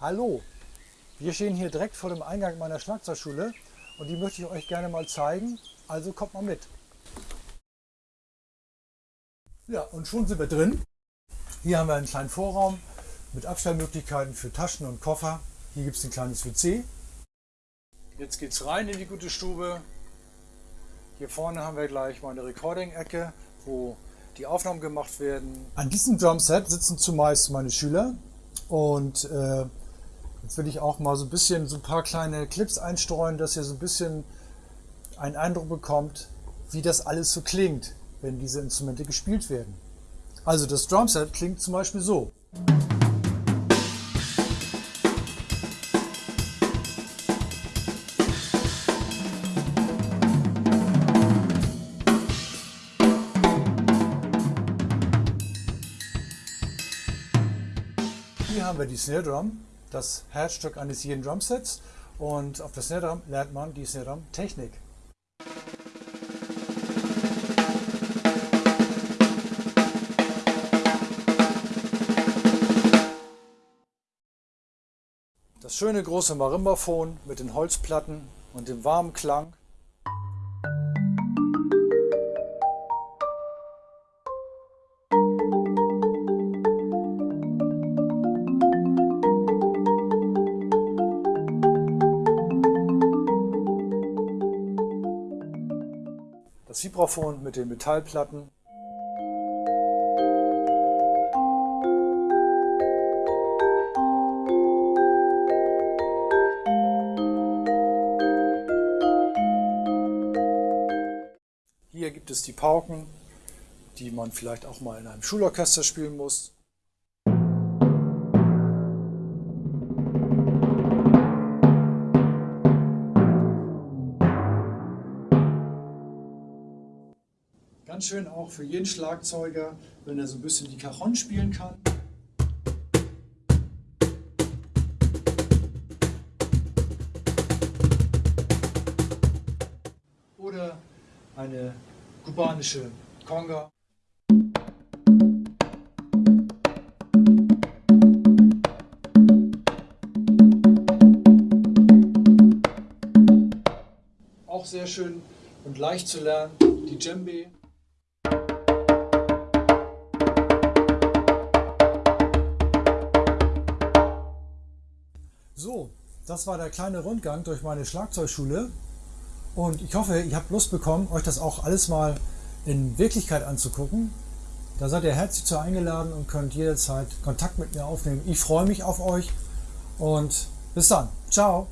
Hallo, wir stehen hier direkt vor dem Eingang meiner Schlagzeugschule und die möchte ich euch gerne mal zeigen, also kommt mal mit. Ja, und schon sind wir drin. Hier haben wir einen kleinen Vorraum mit Abstellmöglichkeiten für Taschen und Koffer. Hier gibt es ein kleines WC. Jetzt geht es rein in die gute Stube. Hier vorne haben wir gleich mal eine Recording-Ecke, wo die Aufnahmen gemacht werden. An diesem Drumset sitzen zumeist meine Schüler und äh, jetzt will ich auch mal so ein bisschen so ein paar kleine Clips einstreuen, dass ihr so ein bisschen einen Eindruck bekommt, wie das alles so klingt, wenn diese Instrumente gespielt werden. Also das Drumset klingt zum Beispiel so. Hier haben wir die Snare Drum, das Herzstück eines jeden Drumsets und auf der Snare Drum lernt man die Snare Drum Technik. Das schöne große Marimbaphon mit den Holzplatten und dem warmen Klang das Vibraphon mit den Metallplatten. Hier gibt es die Pauken, die man vielleicht auch mal in einem Schulorchester spielen muss. Ganz schön auch für jeden Schlagzeuger, wenn er so ein bisschen die Cajon spielen kann. Oder eine kubanische Conga. Auch sehr schön und leicht zu lernen, die Djembe. So, das war der kleine Rundgang durch meine Schlagzeugschule und ich hoffe, ihr habt Lust bekommen, euch das auch alles mal in Wirklichkeit anzugucken. Da seid ihr herzlich zu eingeladen und könnt jederzeit Kontakt mit mir aufnehmen. Ich freue mich auf euch und bis dann. Ciao.